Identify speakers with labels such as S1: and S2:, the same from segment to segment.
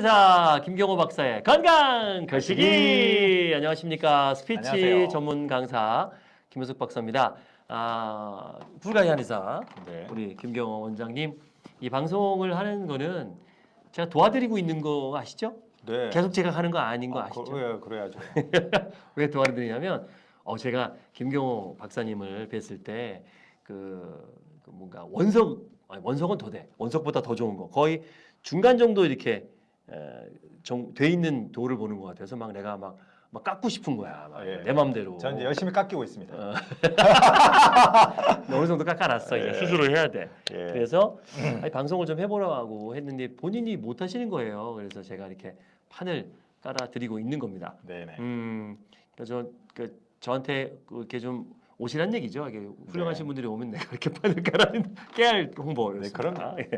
S1: 사 김경호 박사의 건강 거시기 안녕하십니까 스피치
S2: 안녕하세요.
S1: 전문 강사 김효숙 박사입니다. 아 불가이 한의사
S2: 네.
S1: 우리 김경호 원장님 이 방송을 하는 거는 제가 도와드리고 있는 거 아시죠?
S2: 네.
S1: 계속 제가 하는 거 아닌 거
S2: 아,
S1: 아시죠?
S2: 그, 그래야죠.
S1: 왜 도와드리냐면 어 제가 김경호 박사님을 뵀을 때그 뭔가 원석 아니, 원석은 더 돼. 원석보다 더 좋은 거. 거의 중간 정도 이렇게 돼 있는 돌을 보는 것 같아서 막 내가 막, 막 깎고 싶은 거야. 막
S2: 예.
S1: 내 맘대로.
S2: 전 이제 열심히 깎이고 있습니다.
S1: 어. 어느 정도 깎아놨어.
S2: 예.
S1: 스스로 해야 돼.
S2: 예.
S1: 그래서 아니, 방송을 좀 해보라고 했는데 본인이 못 하시는 거예요. 그래서 제가 이렇게 판을 깔아드리고 있는 겁니다.
S2: 네네.
S1: 음, 그래서 그 저한테 그렇게 좀 오시란 얘기죠. 이게 훌륭하신
S2: 네.
S1: 분들이 오면 내가 이렇게 판을 깔아는 깨알 홍보를.
S2: 네,
S1: 했습니다. 예.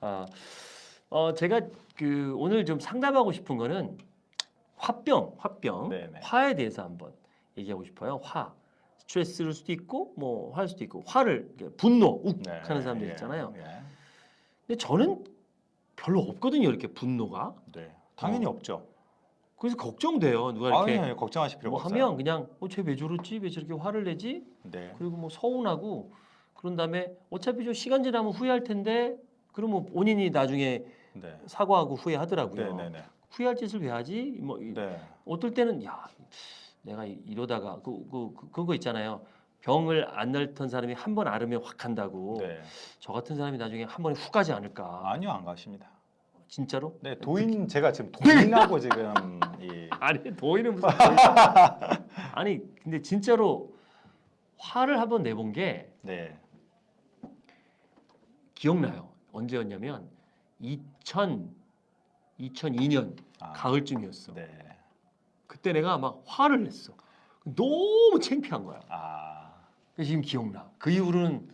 S1: 아, 어, 제가 그 오늘 좀 상담하고 싶은 거는 화병, 화병,
S2: 네네.
S1: 화에 대해서 한번 얘기하고 싶어요. 화, 스트레스일 수도 있고 뭐 화일 수도 있고 화를 분노, 욱
S2: 네,
S1: 하는 사람들
S2: 예,
S1: 있잖아요.
S2: 예.
S1: 근데 저는 별로 없거든요. 이렇게 분노가.
S2: 네. 당연히
S1: 어.
S2: 없죠.
S1: 그래서 걱정돼요. 누가 이렇게
S2: 아니, 걱정하실 필요가
S1: 뭐
S2: 없어요.
S1: 하면 그냥 어 쟤왜 저러지 왜 저렇게 화를 내지
S2: 네.
S1: 그리고 뭐 서운하고 그런 다음에 어차피 좀 시간 지나면 후회할 텐데 그러면 본인이 나중에
S2: 네.
S1: 사과하고 후회하더라고요
S2: 네네네.
S1: 후회할 짓을 왜 하지 뭐 이-
S2: 네.
S1: 어떨 때는 야 내가 이- 이러다가 그, 그, 그 그거 있잖아요 병을 안 앓던 사람이 한 번 앓으면 확 한다고
S2: 네.
S1: 저 같은 사람이 나중에 한 번에 훅 가지 않을까
S2: 아니요, 안 가십니다.
S1: 진짜로
S2: 네, 도인 제가 지금 도인하고 지금 이
S1: 아니 도의는 무슨 도의 아니 근데 진짜로 화를 한번 내본 게
S2: 네.
S1: 기억나요. 언제였냐면 2000 2002년
S2: 아,
S1: 가을쯤이었어.
S2: 네.
S1: 그때 내가 막 화를 냈어. 너무 창피한 거야.
S2: 아.
S1: 지금 기억나. 그 이후로는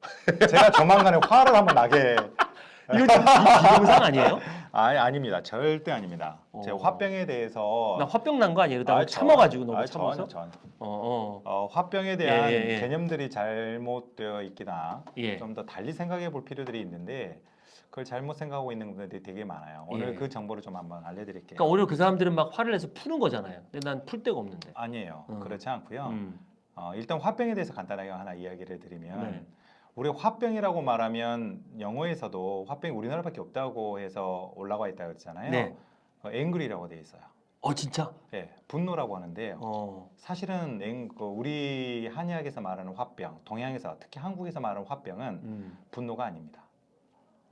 S2: 제가 조만간에 화를 한번 나게
S1: 이거 지금 비- 비동상 아니에요?
S2: 아니 아닙니다. 절대 아닙니다. 제가
S1: 어.
S2: 화병에 대해서
S1: 나 화병 난 거 아니에요? 이러다가
S2: 아,
S1: 참아가지고 너무
S2: 아,
S1: 참아서.
S2: 전혀, 전혀.
S1: 어, 어.
S2: 어, 화병에 대한
S1: 예, 예, 예.
S2: 개념들이 잘못되어 있기나
S1: 예.
S2: 좀더 달리 생각해 볼 필요들이 있는데 그걸 잘못 생각하고 있는 분들이 되게 많아요. 오늘
S1: 예.
S2: 그 정보를 좀 한번 알려드릴게요.
S1: 그러니까 오히려 그 사람들은 막 화를 내서 푸는 거잖아요. 근데 난 풀 데가 없는데.
S2: 아니에요.
S1: 음.
S2: 그렇지 않고요.
S1: 음.
S2: 어, 일단 화병에 대해서 간단하게 하나 이야기를 드리면
S1: 네.
S2: 우리 화병이라고 말하면 영어에서도 화병이 우리나라밖에 없다고 해서 올라와 있다고 했잖아요.
S1: 네.
S2: 어, 앵그리라고 돼 있어요.
S1: 어 진짜?
S2: 예, 분노라고 하는데요.
S1: 어.
S2: 사실은 앵, 그 우리 한의학에서 말하는 화병, 동양에서 특히 한국에서 말하는 화병은
S1: 음.
S2: 분노가 아닙니다.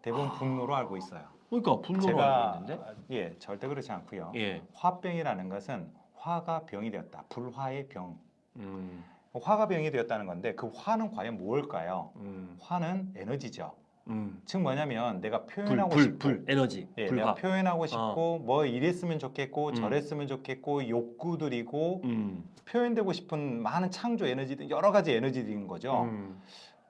S2: 대부분 분노로 알고 있어요.
S1: 그러니까 분노로
S2: 제가
S1: 알고 있는데.
S2: 아, 예 절대 그렇지 않고요.
S1: 예.
S2: 화병이라는 것은 화가 병이 되었다. 불화의 병.
S1: 음.
S2: 화가 병이 되었다는 건데 그 화는 과연 무엇일까요?
S1: 음.
S2: 화는 에너지죠.
S1: 음.
S2: 즉 뭐냐면 내가
S1: 불,
S2: 표현하고
S1: 불,
S2: 싶고
S1: 불, 에너지,
S2: 예,
S1: 불화.
S2: 내가 표현하고 싶고 뭐 이랬으면 좋겠고
S1: 음.
S2: 저랬으면 좋겠고 욕구들이고
S1: 음.
S2: 표현되고 싶은 많은 창조 에너지들 여러 가지 에너지들인 거죠.
S1: 음.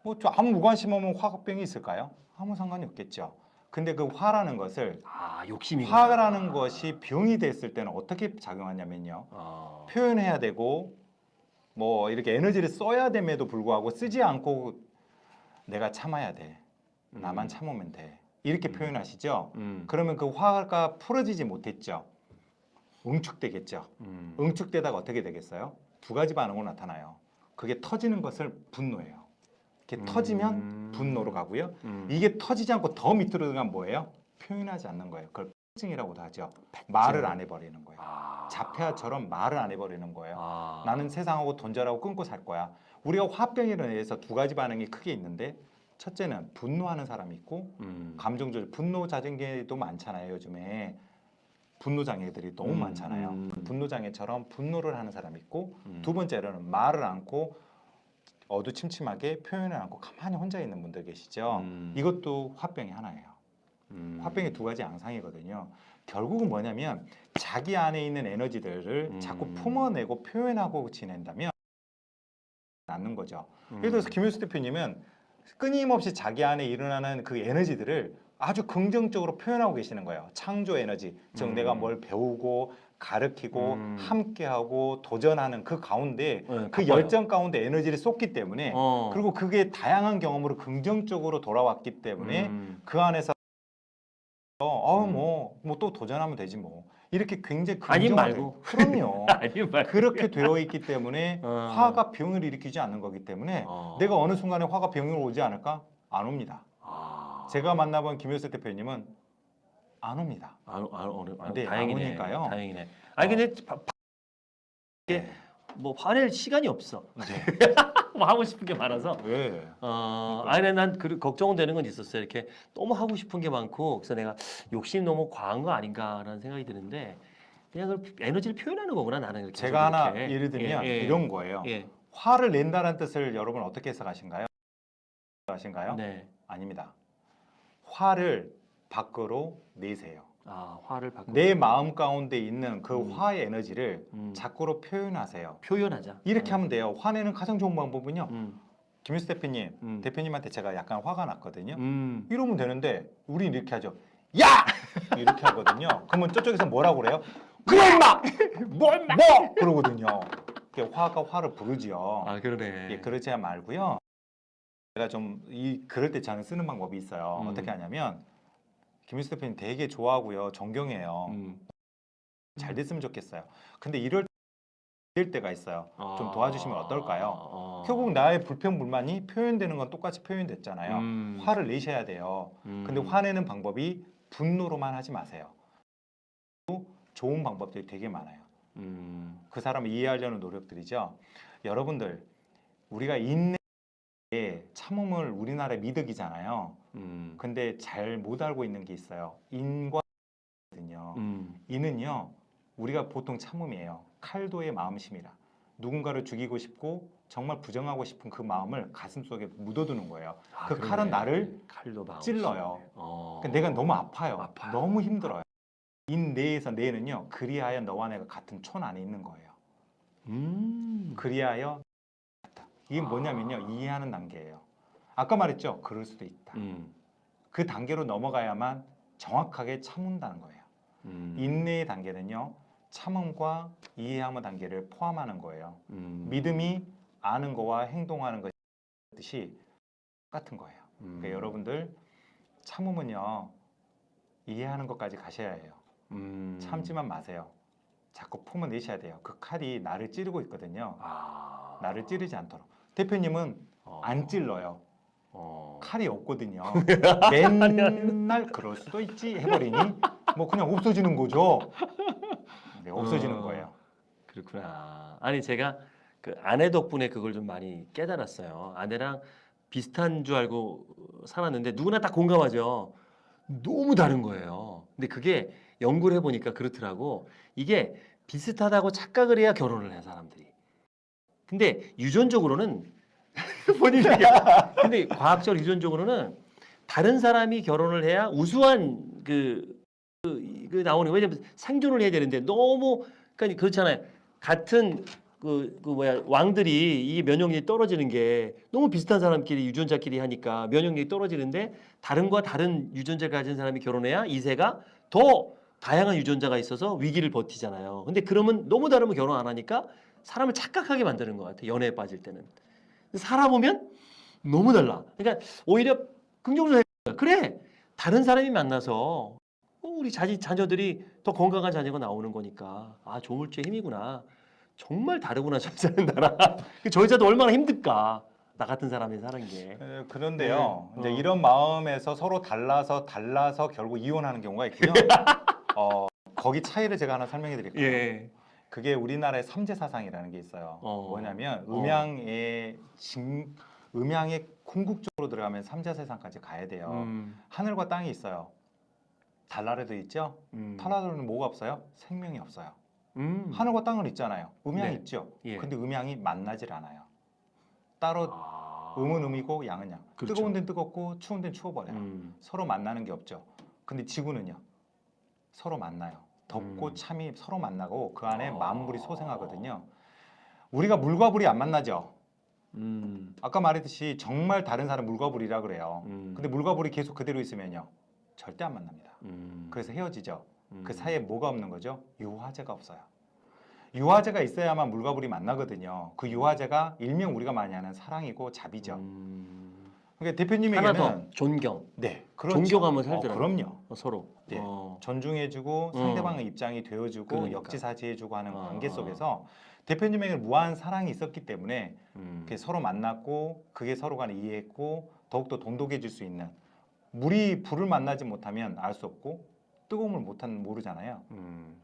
S2: 뭐저 아무 무관심 없는 화병이 있을까요? 아무 상관이 없겠죠. 근데 그 화라는 것을
S1: 아 욕심이.
S2: 화라는 것이 병이 됐을 때는 어떻게 작용하냐면요.
S1: 아.
S2: 표현해야 되고 뭐 이렇게 에너지를 써야 됨에도 불구하고 쓰지 않고 내가 참아야 돼. 나만
S1: 음.
S2: 참으면 돼. 이렇게
S1: 음.
S2: 표현하시죠.
S1: 음.
S2: 그러면 그 화가 풀어지지 못했죠. 응축되겠죠.
S1: 음.
S2: 응축되다가 어떻게 되겠어요? 두 가지 반응으로 나타나요. 그게 터지는 것을 분노예요. 이렇게
S1: 음.
S2: 터지면 분노로 가고요.
S1: 음.
S2: 이게 터지지 않고 더 밑으로 들어가면 뭐예요? 표현하지 않는 거예요. 그걸 패증이라고도 하죠. 말을 안 해버리는 거예요.
S1: 아.
S2: 자폐아처럼 말을 안 해버리는 거예요.
S1: 아.
S2: 나는 세상하고 돈절하고 끊고 살 거야. 우리가 화병에 의해서 두 가지 반응이 크게 있는데 첫째는 분노하는 사람이 있고
S1: 음.
S2: 감정 조절, 분노 자증계도 많잖아요. 요즘에 분노 장애들이 너무
S1: 음,
S2: 많잖아요.
S1: 음.
S2: 그 분노 장애처럼 분노를 하는 사람이 있고
S1: 음.
S2: 두 번째로는 말을 않고 어두침침하게 표현을 않고 가만히 혼자 있는 분들 계시죠.
S1: 음.
S2: 이것도 화병의 하나예요.
S1: 음.
S2: 화병의 두 가지 양상이거든요. 결국은 뭐냐면 자기 안에 있는 에너지들을
S1: 음.
S2: 자꾸 품어내고 표현하고 지낸다면 낫는 거죠.
S1: 음.
S2: 예를 들어서 김효수 대표님은 끊임없이 자기 안에 일어나는 그 에너지들을 아주 긍정적으로 표현하고 계시는 거예요. 창조 에너지, 즉
S1: 음.
S2: 내가 뭘 배우고 가르치고
S1: 음.
S2: 함께하고 도전하는 그 가운데
S1: 네,
S2: 그. 열정 가운데 에너지를 쏟기 때문에
S1: 어.
S2: 그리고 그게 다양한 경험으로 긍정적으로 돌아왔기 때문에
S1: 음.
S2: 그 안에서 어,
S1: 음.
S2: 뭐, 뭐또 도전하면 되지 뭐. 이렇게 굉장히 긍정적인-
S1: 말고.
S2: 그럼요.
S1: 아니 말.
S2: 그렇게 되어 있기 때문에
S1: 어.
S2: 화가 병을 일으키지 않는 거기 때문에
S1: 어.
S2: 내가 어느 순간에 화가 병으로 오지 않을까? 안 옵니다.
S1: 아.
S2: 제가 만나본 김효수 대표님은 안 옵니다.
S1: 안, 안, 안, 안,
S2: 네,
S1: 다행이네.
S2: 안 오니까요.
S1: 다행이네. 아니 근데 바- 바- 이게
S2: 네.
S1: 뭐 화낼 시간이 없어.
S2: 네.
S1: 뭐 하고 싶은 게 많아서.
S2: 왜?
S1: 어, 아니 난 그, 걱정되는 건 있었어요. 이렇게 너무 하고 싶은 게 많고 그래서 내가 욕심 너무 과한 거 아닌가라는 생각이 드는데 그냥 그 에너지를 표현하는 거구나 나는 이렇게.
S2: 제가 하나
S1: 이렇게.
S2: 예를 들면
S1: 예, 예.
S2: 이런 거예요.
S1: 예.
S2: 화를 낸다는 뜻을 여러분 어떻게 해석하신가요? 하신가요?
S1: 네.
S2: 아닙니다. 화를 밖으로 내세요.
S1: 아 화를 바꾸.
S2: 내 마음 가운데 있는 그
S1: 음.
S2: 화의 에너지를
S1: 음.
S2: 자꾸로 표현하세요.
S1: 표현하자.
S2: 이렇게
S1: 음.
S2: 하면 돼요. 화내는 가장 좋은 방법은요.
S1: 음.
S2: 김일수 대표님,
S1: 음.
S2: 대표님한테 제가 약간 화가 났거든요.
S1: 음.
S2: 이러면 되는데 우리 이렇게 하죠. 야! 이렇게 하거든요. 그러면 저쪽에서 뭐라고 그래요? 그래 임마! 뭐 임마! 뭐! 그러거든요. 이게 화가 화를 부르지요.
S1: 아 그러네.
S2: 예, 그러지 말고요. 제가 좀 이 그럴 때 저는 쓰는 방법이 있어요.
S1: 음.
S2: 어떻게 하냐면 김일수 대표님 되게 좋아하고요. 존경해요.
S1: 음.
S2: 잘 됐으면 좋겠어요. 근데 이럴 때가 있어요. 좀
S1: 아.
S2: 도와주시면 어떨까요?
S1: 어.
S2: 결국 나의 불평 불만이 표현되는 건 똑같이 표현됐잖아요.
S1: 음.
S2: 화를 내셔야 돼요.
S1: 음.
S2: 근데 화내는 방법이 분노로만 하지 마세요. 또 좋은 방법들이 되게 많아요.
S1: 음.
S2: 그 사람을 이해하려는 노력들이죠. 여러분들 우리가 인내에 참음을 우리나라의 미덕이잖아요.
S1: 음.
S2: 근데 잘 못 알고 있는 게 있어요. 인과거든요.
S1: 음.
S2: 이는요 우리가 보통 참음이에요. 칼도의 마음심이라 누군가를 죽이고 싶고 정말 부정하고 싶은 그 마음을 가슴 속에 묻어두는 거예요.
S1: 아,
S2: 그
S1: 그러네.
S2: 칼은 나를
S1: 마음
S2: 찔러요.
S1: 어.
S2: 그러니까 내가 너무 아파요.
S1: 아파요.
S2: 너무 힘들어요. 인 내에서 내는요 그리하여 너와 내가 같은 촌 안에 있는 거예요.
S1: 음.
S2: 그리하여 같다. 이게 뭐냐면요 이해하는 단계예요. 아까 말했죠. 그럴 수도 있다.
S1: 음.
S2: 그 단계로 넘어가야만 정확하게 참는다는 거예요.
S1: 음.
S2: 인내의 단계는요 참음과 이해함의 단계를 포함하는 거예요.
S1: 음.
S2: 믿음이 아는 거와 행동하는 것이 똑같은 거예요.
S1: 음.
S2: 그러니까 여러분들 참음은요 이해하는 것까지 가셔야 해요.
S1: 음.
S2: 참지만 마세요. 자꾸 품어내셔야 돼요. 그 칼이 나를 찌르고 있거든요.
S1: 아.
S2: 나를 찌르지 않도록. 대표님은
S1: 어.
S2: 안 찔러요.
S1: 어.
S2: 칼이 없거든요. 맨날 그럴 수도 있지 해버리니 뭐 그냥 없어지는 거죠. 네, 없어지는
S1: 어.
S2: 거예요.
S1: 그렇구나. 아니 제가 그 아내 덕분에 그걸 좀 많이 깨달았어요. 아내랑 비슷한 줄 알고 살았는데 누구나 다 공감하죠. 너무 다른 거예요. 근데 그게 연구를 해보니까 그렇더라고. 이게 비슷하다고 착각을 해야 결혼을 해 사람들이. 근데 유전적으로는 본인이 근데 과학적 유전적으로는 다른 사람이 결혼을 해야 우수한 그, 그, 그 나오는. 왜냐면 생존을 해야 되는데 너무 그러니까 그렇잖아요. 같은 그, 그 뭐야 왕들이 이 면역력이 떨어지는 게 너무 비슷한 사람끼리 유전자끼리 하니까 면역력이 떨어지는데 다른과 다른 유전자를 가진 사람이 결혼해야 이세가 더 다양한 유전자가 있어서 위기를 버티잖아요. 근데 그러면 너무 다르면 결혼 안 하니까 사람을 착각하게 만드는 것 같아. 연애에 빠질 때는. 살아보면 너무 달라. 그러니까 오히려 긍정적으로 해. 그래. 다른 사람이 만나서 어, 우리 자지, 자녀들이 더 건강한 자녀가 나오는 거니까 아 조물주의 힘이구나. 정말 다르구나 저 사는 나라. 그저 여자도 얼마나 힘들까. 나 같은 사람이 사는 게.
S2: 에, 그런데요.
S1: 네.
S2: 이제
S1: 어.
S2: 이런 마음에서 서로 달라서 달라서 결국 이혼하는 경우가 있고요. 어, 거기 차이를 제가 하나 설명해 드릴게요.
S1: 예.
S2: 그게 우리나라의 삼재 사상이라는 게 있어요.
S1: 어.
S2: 뭐냐면
S1: 어.
S2: 음양의 진, 음양의 궁극적으로 들어가면 삼재 세상까지 가야 돼요.
S1: 음,
S2: 하늘과 땅이 있어요. 달나라도 있죠.
S1: 음.
S2: 달나라는 뭐가 없어요? 생명이 없어요.
S1: 음.
S2: 하늘과 땅은 있잖아요. 음양이
S1: 네.
S2: 있죠.
S1: 예.
S2: 근데 음양이 만나질 않아요. 따로
S1: 아.
S2: 음은 음이고 양은 양.
S1: 그렇죠.
S2: 뜨거운 데는 뜨겁고 추운 데는 추워버려요.
S1: 음.
S2: 서로 만나는 게 없죠. 근데 지구는요. 서로 만나요. 덥고
S1: 음.
S2: 참이 서로 만나고 그 안에
S1: 아.
S2: 만물이 소생하거든요. 우리가 물과 불이 안 만나죠.
S1: 음.
S2: 아까 말했듯이 정말 다른 사람 물과 불이라 그래요.
S1: 음.
S2: 근데 물과 불이 계속 그대로 있으면요. 절대 안 만납니다.
S1: 음.
S2: 그래서 헤어지죠.
S1: 음.
S2: 그 사이에 뭐가 없는 거죠? 유화제가 없어요. 유화제가 있어야만 물과 불이 만나거든요. 그 유화제가 일명 우리가 많이 하는 사랑이고 자비죠.
S1: 음.
S2: 그러니까
S1: 하나
S2: 대표님에게는
S1: 더 존경
S2: 네, 그렇죠.
S1: 존경하면
S2: 어,
S1: 살더라고요.
S2: 그럼요.
S1: 어, 서로.
S2: 네.
S1: 어.
S2: 존중해주고
S1: 음.
S2: 상대방의 입장이 되어주고
S1: 그러니까.
S2: 역지사지해주고 하는
S1: 어,
S2: 관계
S1: 어.
S2: 속에서 대표님에게 무한 사랑이 있었기 때문에
S1: 음.
S2: 서로 만났고 그게 서로 간에 이해했고 더욱더 돈독해질 수 있는 물이 불을 만나지 못하면 알 수 없고 뜨거움을 못하면 모르잖아요.
S1: 음.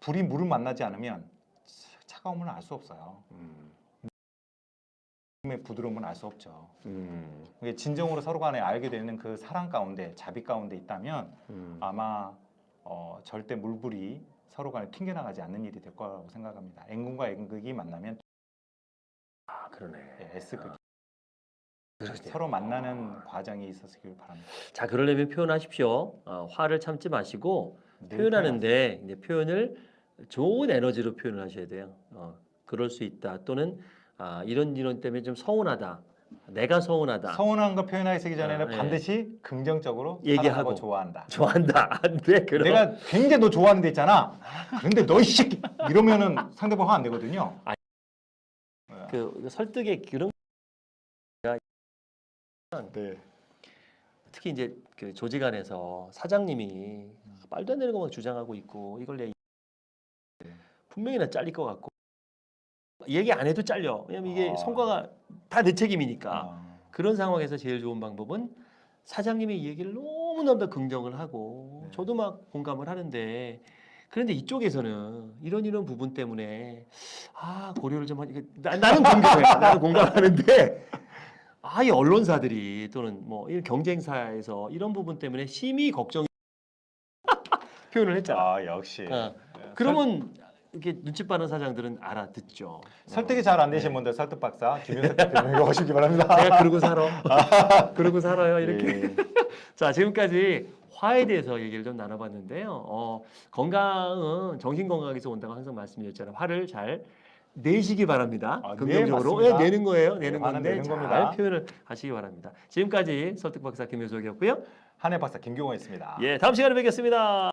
S2: 불이 물을 만나지 않으면 차- 차가움을 알 수 없어요.
S1: 음.
S2: 의 부드러움을 알수 없죠.
S1: 음.
S2: 이게 진정으로 서로 간에 알게 되는 그 사랑 가운데 자비 가운데 있다면
S1: 음.
S2: 아마 어, 절대 물불이 서로 간에 튕겨나가지 않는 일이 될 거라고 생각합니다. N극과 N극이 만나면
S1: 아 그러네.
S2: 네, S극이
S1: 그러게요.
S2: 서로 만나는 과정이 있었길 바랍니다.
S1: 자 그러려면 표현하십시오. 어, 화를 참지 마시고
S2: 늘
S1: 표현하는데 표현을 좋은 에너지로 표현을 하셔야 돼요. 어, 그럴 수 있다. 또는 아, 이런 이런 때문에 좀 서운하다. 내가 서운하다.
S2: 서운한 거 표현하기 전에는
S1: 아, 예.
S2: 반드시 긍정적으로
S1: 얘기하고.
S2: 좋아한다.
S1: 좋아한다. 안 돼. 그럼
S2: 내가 굉장히 너 좋아하는 데 있잖아. 근데 너 이 새끼 이러면은 상대방 화 안 되거든요.
S1: 그 설득의 그런
S2: 네.
S1: 특히 이제 그 조직 안에서 사장님이 말도 안 되는 것만 주장하고 있고 이걸 내 분명히 나 잘릴 것 같고 얘기 안 해도 잘려. 왜냐면 이게
S2: 아.
S1: 성과가 다 내 책임이니까.
S2: 아,
S1: 그런 상황에서 제일 좋은 방법은 사장님의 이 얘기를 너무너무 긍정을 하고
S2: 네.
S1: 저도 막 공감을 하는데 그런데 이쪽에서는 이런 이런 부분 때문에 아 고려를 좀 하니 나, 나는 공감해 나는 공감하는데 아이 언론사들이 또는 뭐이 경쟁사에서 이런 부분 때문에 심히 걱정 표현을 했잖아.
S2: 아 역시.
S1: 어.
S2: 네.
S1: 그러면 이렇게 눈치 빠른 사장들은 알아듣죠.
S2: 설득이 잘 안 되신
S1: 네.
S2: 분들 설득 박사 김윤석 대표님에게 오시기 바랍니다.
S1: 내가 그러고 살아. 그러고 살아요. 이렇게.
S2: 예.
S1: 자, 지금까지 화에 대해서 얘기를 좀 나눠봤는데요. 어, 건강은 정신 건강에서 온다고 항상 말씀드렸잖아요. 화를 잘 내시기 바랍니다.
S2: 아, 네,
S1: 긍정적으로
S2: 맞습니다.
S1: 예, 내는 거예요. 내는
S2: 네,
S1: 건데
S2: 내는
S1: 잘
S2: 겁니다.
S1: 표현을 하시기 바랍니다. 지금까지 설득 박사 김효석이었고요.
S2: 한해 박사 김경호였습니다.
S1: 예, 다음 시간에 뵙겠습니다.